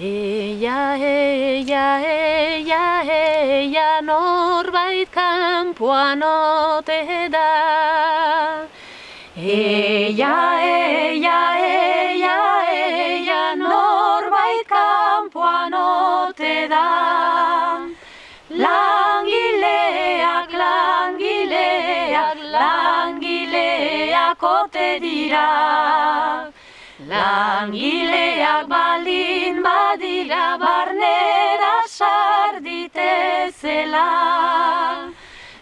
Eia, eia, eia, eia, norbait kanpoan ote da. Eia, eia, eia, eia, norbait kanpoan ote da. Langileak, langileak, langileak ote dira. Langileak baldin badira sarditezela.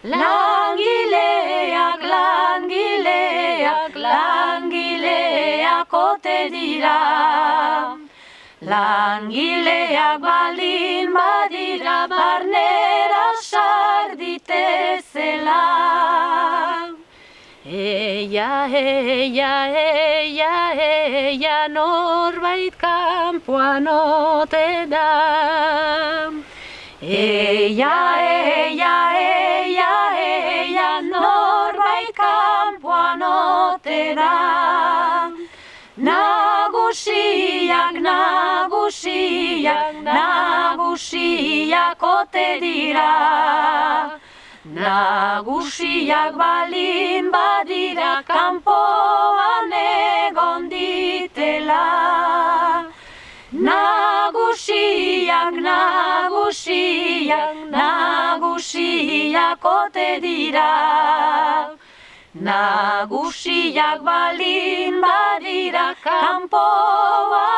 Langileak, langileak, langileak ote dira. Langileak baldin badira barnera sarditezela. Eia, eia, eia, eia, norbait kanpoan ote da. Eia, eia, eia, eia, norbait kanpoan ote da. Nagusiak, nagusiak, nagusiak ote dira. Nagusiak balin badira kanpoan nagusiak, nagusiak ote dira. Nagusiak balin badira kanpoan